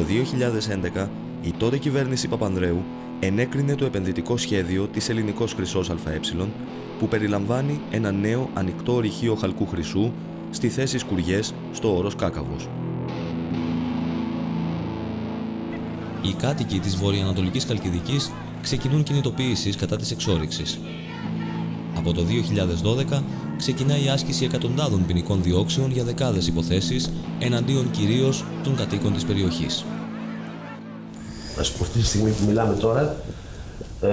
2011 η τότε κυβέρνηση Παπανδρέου ενέκρινε το επενδυτικό σχέδιο της Ελληνικός Χρυσός ΑΕ που περιλαμβάνει ένα νέο ανοιχτό ρηχείο χαλκού χρυσού στη θέση Σκουριές στο όρος Κάκαβος. Οι κάτοικοι της βορειοανατολικής Καλκιδικής ξεκινούν κινητοποίησεις κατά της εξόριξης. Από το 2012 ξεκινάει η άσκηση εκατοντάδων ποινικών διώξεων για δεκάδες υποθέσεις εναντίον κυρίως των κατοίκων της περιοχής. Ας πούμε, αυτή τη στιγμή που μιλάμε τώρα, ε,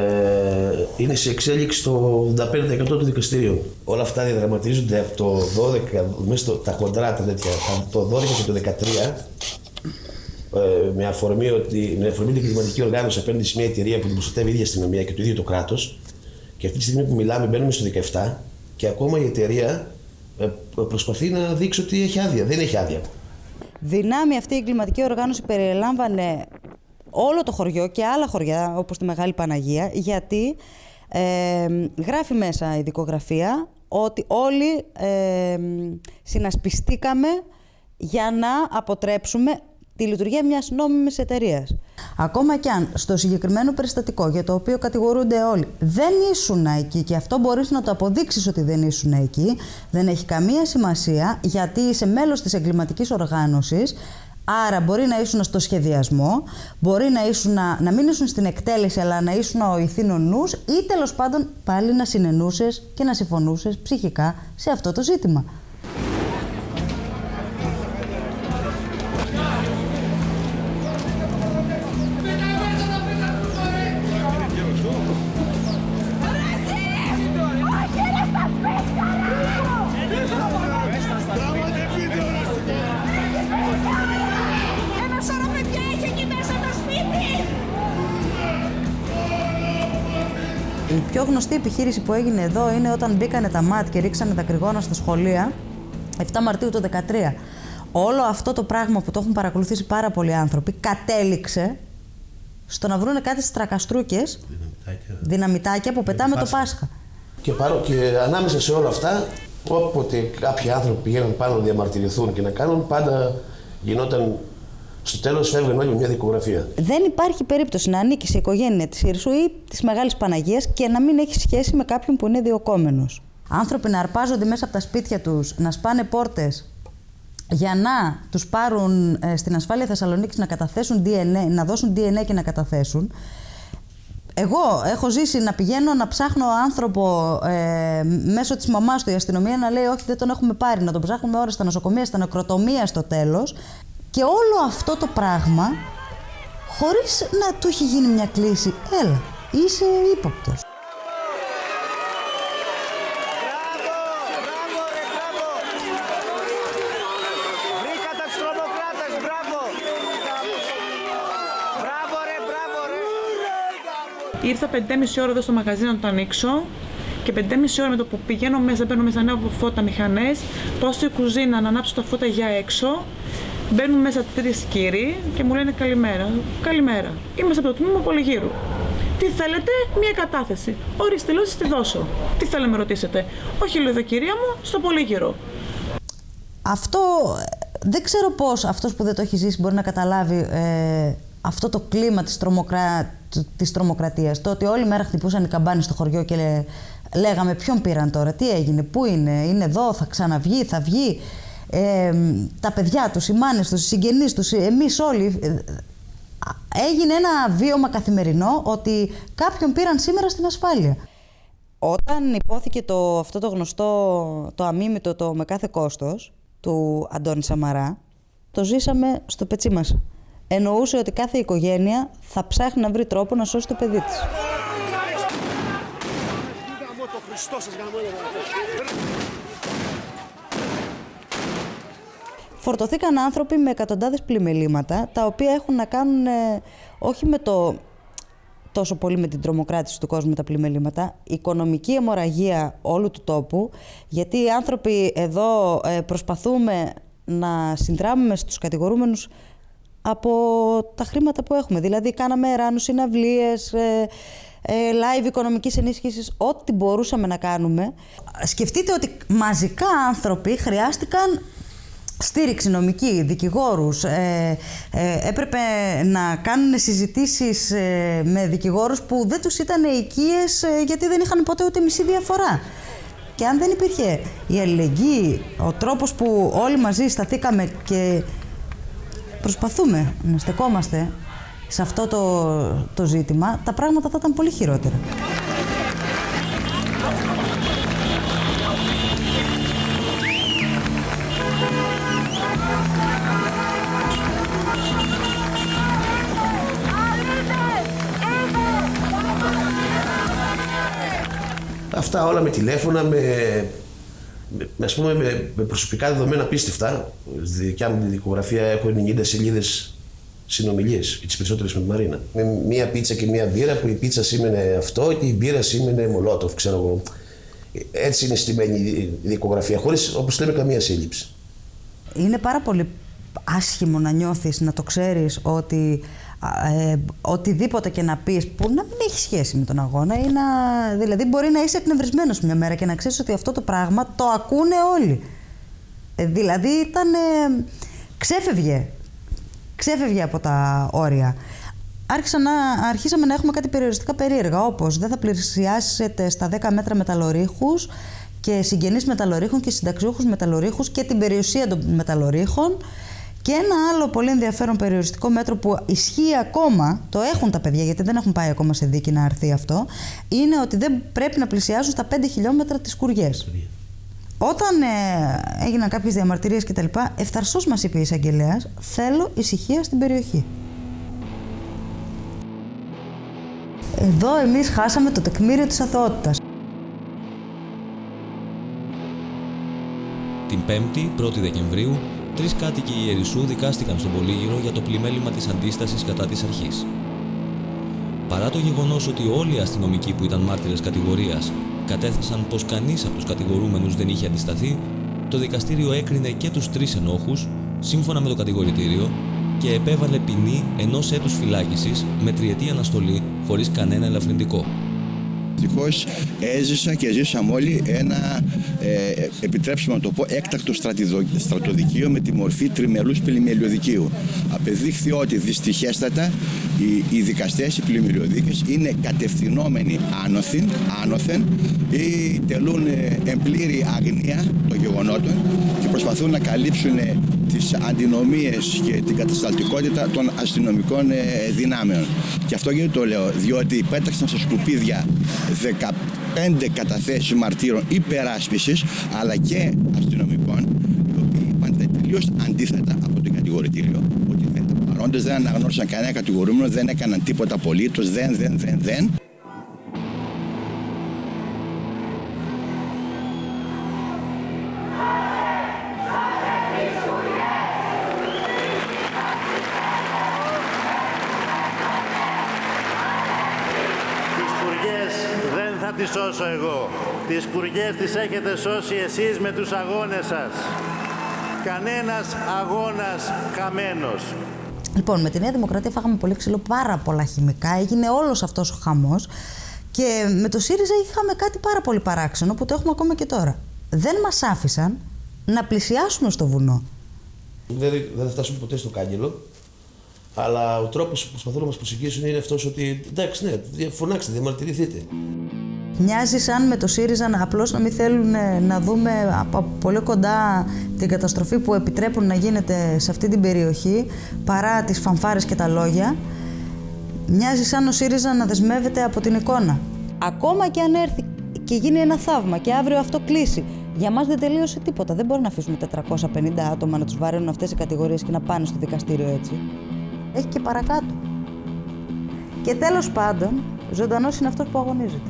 είναι σε εξέλιξη το 85% του δικαστηρίου. Όλα αυτά διαδραματίζονται από το 12, μέσα στο, τα χοντρά τα τέτοια, από το 12 και το 13, ε, με αφορμή, ότι, με αφορμή την κλιματική οργάνωση απέναντι σε μια εταιρεία που την προστατεύει η ίδια αστυνομία και το ίδιο το κράτος. Και αυτή τη στιγμή που μιλάμε, μπαίνουμε στο 17 και ακόμα η εταιρεία ε, προσπαθεί να δείξει ότι έχει άδεια. Δεν έχει άδεια. Δυνάμει αυτή η εγκληματική οργάνωση περιλάμβανε όλο το χωριό και άλλα χωριά όπως τη Μεγάλη Παναγία γιατί ε, γράφει μέσα η δικογραφία ότι όλοι ε, συνασπιστήκαμε για να αποτρέψουμε τη λειτουργία μιας νόμιμης εταιρείας. Ακόμα κι αν στο συγκεκριμένο περιστατικό για το οποίο κατηγορούνται όλοι δεν ήσουν εκεί και αυτό μπορείς να το αποδείξεις ότι δεν ήσουν εκεί, δεν έχει καμία σημασία γιατί είσαι μέλος της εγκληματικής οργάνωσης Άρα μπορεί να ήσουν στο σχεδιασμό, μπορεί να, ήσουν, να μην ήσουν στην εκτέλεση αλλά να ήσουν ο ηθήνων νους ή τέλος πάντων πάλι να συνενούσες και να συμφωνούσες ψυχικά σε αυτό το ζήτημα. Πιο γνωστή επιχείρηση που έγινε εδώ είναι όταν μπήκανε τα ΜΑΤ και ρίξανε τα κρυγόνα στα σχολεία 7 Μαρτίου του 2013. Όλο αυτό το πράγμα που το έχουν παρακολουθήσει πάρα πολλοί άνθρωποι κατέληξε στο να βρούνε κάτι στρακαστρούκες, δυναμητάκια, δυναμητάκια που πετάμε το Πάσχα. Και, παρό, και ανάμεσα σε όλα αυτά, όποτε κάποιοι άνθρωποι πηγαίνουν πάνω να διαμαρτυρηθούν και να κάνουν, πάντα γινόταν στο τέλος φεύγουν όλοι με μια δικογραφία. Δεν υπάρχει περίπτωση να ανήκει σε οικογένεια της Ιρσού ή της Μεγάλης Παναγίας και να μην έχει σχέση με κάποιον που είναι διοκόμενο. Άνθρωποι να αρπάζονται μέσα από τα σπίτια τους, να σπάνε πόρτες για να τους πάρουν ε, στην ασφάλεια Θεσσαλονίκης να καταθέσουν DNA, να δώσουν DNA και να καταθέσουν. Εγώ έχω ζήσει να πηγαίνω να ψάχνω άνθρωπο ε, μέσω της μαμάς του η αστυνομία να λέει: Όχι, δεν τον έχουμε πάρει. Να τον ψάχνουμε ώρα στα νοσοκομεία, στα νεκροτομία στο τέλος. Και όλο αυτό το πράγμα, χωρίς να του έχει γίνει μια κλίση, έλα, είσαι ύποπτος. Ήρθα 5,5 ώρα εδώ στο μαγαζί να το ανοίξω και 5,5 ώρα με το που πηγαίνω μέσα, παίρνω μέσα νέα φώτα μηχανές, πάω στη κουζίνα να ανάψω τα φώτα για έξω Μπαίνουν μέσα τρεις κύριοι και μου λένε καλημέρα. Καλημέρα. Είμαστε από το τμήμα Πολυγύρου. Τι θέλετε, μία κατάθεση. Ορίστε, λέω, τη δώσω. Τι θέλετε, με ρωτήσετε. Όχι, λέω, κυρία μου, στο Πολύγυρο. Αυτό δεν ξέρω πώς αυτός που δεν το έχει ζήσει μπορεί να καταλάβει ε, αυτό το κλίμα της, τρομοκρα... της τρομοκρατίας. Το ότι όλη μέρα χτυπούσαν οι καμπάνες στο χωριό και λέγαμε ποιον πήραν τώρα, τι έγινε, πού είναι, είναι εδώ, θα ξαναβγεί, θα βγει τα παιδιά τους, οι μάνες τους, οι συγγενείς τους, εμείς όλοι, ε, έγινε ένα βίωμα καθημερινό ότι κάποιον πήραν σήμερα στην ασφάλεια. Όταν υπόθηκε το, αυτό το γνωστό, το αμίμητο, το με κάθε κόστος του Αντώνη Σαμαρά, το ζήσαμε στο πετσί μας. Εννοούσε ότι κάθε οικογένεια θα ψάχνει να βρει τρόπο να σώσει το παιδί της. Φορτωθήκαν άνθρωποι με εκατοντάδες πλημελήματα, τα οποία έχουν να κάνουν ε, όχι με το τόσο πολύ με την τρομοκράτηση του κόσμου τα πλημελήματα, οικονομική αιμορραγία όλου του τόπου, γιατί οι άνθρωποι εδώ ε, προσπαθούμε να συνδράμουμε στους κατηγορούμενους από τα χρήματα που έχουμε. Δηλαδή κάναμε ράνους, συναυλίες, ε, live οικονομικής ενίσχυσης, ό,τι μπορούσαμε να κάνουμε. Σκεφτείτε ότι μαζικά άνθρωποι χρειάστηκαν στήριξη νομική, δικηγόρους, ε, ε, έπρεπε να κάνουν συζητήσεις ε, με δικηγόρους που δεν τους ήταν οικίες ε, γιατί δεν είχαν ποτέ ούτε μισή διαφορά. Και αν δεν υπήρχε η αλληλεγγύη, ο τρόπος που όλοι μαζί σταθήκαμε και προσπαθούμε να στεκόμαστε σε αυτό το, το ζήτημα, τα πράγματα θα ήταν πολύ χειρότερα. Αυτά όλα με τηλέφωνα, με, με, ας πούμε, με, με προσωπικά δεδομένα απίστευτα. Στη δικιά μου τη δικογραφία έχω 90 σελίδες συνομιλίες, τις περισσότερες με τη Μαρίνα. Με μία πίτσα και μία μπύρα, που η πίτσα σήμαινε αυτό και η μπύρα σήμαινε μολότοφ, ξέρω εγώ. Έτσι είναι στημένη η δικογραφία, χωρίς όπως λέμε καμία σύλληψη. Είναι πάρα πολύ άσχημο να νιώθεις, να το ξέρεις ότι ε, οτιδήποτε και να πεις που να μην έχει σχέση με τον αγώνα ή να, δηλαδή μπορεί να είσαι εκνευρισμένος μια μέρα και να ξέρεις ότι αυτό το πράγμα το ακούνε όλοι. Ε, δηλαδή ήταν, ε, ξέφευγε, ξέφευγε από τα όρια. Άρχισα να, αρχίσαμε να έχουμε κάτι περιοριστικά περίεργα, όπως δεν θα πλησιάσετε στα 10 μέτρα μεταλλορύχους και συγγενείς μεταλλορύχων και συνταξιούχους μεταλλορύχους και την περιουσία των μεταλλορύχων και ένα άλλο πολύ ενδιαφέρον περιοριστικό μέτρο που ισχύει ακόμα, το έχουν τα παιδιά γιατί δεν έχουν πάει ακόμα σε δίκη να αρθεί αυτό, είναι ότι δεν πρέπει να πλησιάζουν στα 5 χιλιόμετρα τις κουριές. Όταν ε, έγιναν κάποιες διαμαρτυρίες κτλ, ευθαρσώς μας είπε η εισαγγελέας, θέλω ησυχία στην περιοχή. Εδώ εμείς χάσαμε το τεκμήριο της αθωότητας. Την 5η, 1η Δεκεμβρίου, τρεις κάτοικοι Ιερισσού δικάστηκαν στον Πολύγυρο για το πλημέλημα της αντίστασης κατά της αρχής. Παρά το γεγονός ότι όλοι οι αστυνομικοί που ήταν μάρτυρες κατηγορίας κατέθεσαν πως κανείς από τους κατηγορούμενους δεν είχε αντισταθεί, το δικαστήριο έκρινε και τους τρεις ενόχους, σύμφωνα με το κατηγορητήριο, και επέβαλε ποινή ενός έτους φυλάκισης με τριετή αναστολή χωρίς κανένα ελαφρυντικό. Δυστυχώ έζησα και ζήσαμε όλοι ένα, ε, επιτρέψτε να το πω, έκτακτο στρατοδικείο με τη μορφή τριμελούς πλημελιωδικείου. Απεδείχθη ότι δυστυχέστατα οι, οι δικαστές, οι πλημελιωδίκες είναι κατευθυνόμενοι άνωθεν, άνωθεν ή τελούν ε, εμπλήρη αγνία των γεγονότων και προσπαθούν να καλύψουν ε, τις αντινομίες και την κατασταλτικότητα των αστυνομικών ε, δυνάμεων. Και αυτό γιατί το λέω, διότι πέταξαν στα σκουπίδια 15 καταθέσεις μαρτύρων υπεράσπισης αλλά και αστυνομικών οι οποίοι είπαν τελείως αντίθετα από το κατηγορητήριο ότι δεν ήταν παρόντες, δεν αναγνώρισαν κανένα κατηγορούμενο, δεν έκαναν τίποτα απολύτως, δεν, δεν, δεν, δεν. Σώσω εγώ. Τις κουριές τις έχετε σώσει εσείς με τους αγώνες σας. Κανένας αγώνας χαμένος. Λοιπόν, με τη Νέα Δημοκρατία φάγαμε πολύ ξύλο, πάρα πολλά χημικά, έγινε όλος αυτός ο χαμός και με το ΣΥΡΙΖΑ είχαμε κάτι πάρα πολύ παράξενο που το έχουμε ακόμα και τώρα. Δεν μας άφησαν να πλησιάσουμε στο βουνό. Δεν, δεν θα φτάσουμε ποτέ στο κάγκελο. Αλλά ο τρόπος που προσπαθούν να μας προσεγγίσουν είναι αυτός ότι εντάξει, ναι, φωνάξτε, διαμαρτυρηθείτε. Μοιάζει σαν με το ΣΥΡΙΖΑ να απλώς να μην θέλουν ε, να δούμε από πολύ κοντά την καταστροφή που επιτρέπουν να γίνεται σε αυτή την περιοχή παρά τις φανφάρες και τα λόγια. Μοιάζει σαν ο ΣΥΡΙΖΑ να δεσμεύεται από την εικόνα. Ακόμα και αν έρθει και γίνει ένα θαύμα και αύριο αυτό κλείσει, για μας δεν τελείωσε τίποτα. Δεν μπορεί να αφήσουμε 450 άτομα να τους βαραίνουν αυτές οι κατηγορίες και να πάνε στο δικαστήριο έτσι. Έχει και παρακάτω. Και τέλος πάντων, ζωντανός είναι αυτός που αγωνίζεται.